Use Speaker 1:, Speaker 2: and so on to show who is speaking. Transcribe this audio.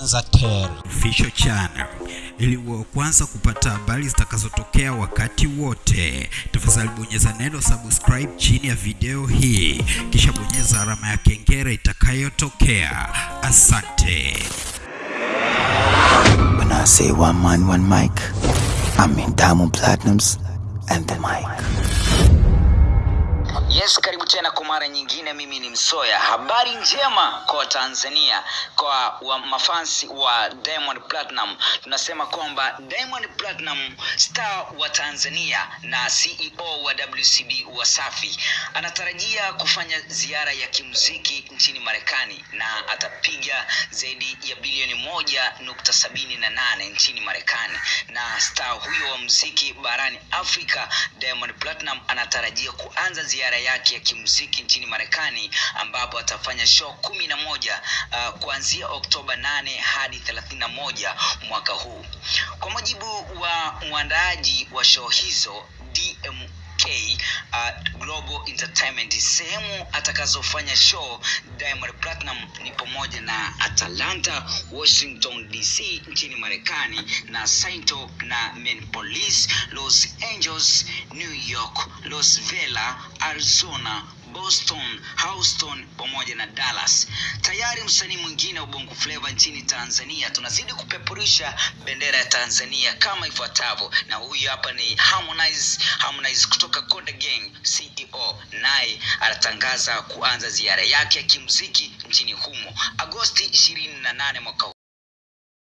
Speaker 1: Official Channel ili uwe kwanza kupata habari zitakazotokea wakati wote. Tafadhali bonyeza neno subscribe chini ya video hii, kisha bonyeza alama ya kengele itakayotokea. Asante.
Speaker 2: When I say one man, one mic, I mean Diamond Platinums and the mic.
Speaker 3: Yes, karibu tena kwa mara nyingine. Mimi ni Msoya. Habari njema kwa Tanzania, kwa wa mafansi wa Diamond Platinum. Tunasema kwamba Diamond Platinum, star wa Tanzania na CEO wa WCB Wasafi, anatarajia kufanya ziara ya kimuziki nchini Marekani na atapiga zaidi ya bilioni moja nukta sabini na nane nchini Marekani. Na star huyo wa muziki barani Afrika, Diamond Platinum, anatarajia kuanza ziara yake ya kimuziki nchini Marekani ambapo atafanya show kumi na moja uh, kuanzia Oktoba 8 hadi 31 mwaka huu. Kwa mujibu wa mwandaaji wa show hizo DMK uh, Global Entertainment, sehemu atakazofanya show Diamond Platinum ni pamoja na Atlanta, Washington DC nchini Marekani na Sainto na Minneapolis, Los Angeles, New York, Los Vela, Arizona Boston, Houston pamoja na Dallas. Tayari msanii mwingine wa Bongo Flava nchini Tanzania, tunazidi kupeperusha bendera ya Tanzania kama ifuatavyo, na huyu hapa ni Harmonize, Harmonize kutoka Konde Gang CEO, naye anatangaza kuanza ziara yake ya kimuziki nchini humo Agosti 28 mwaka.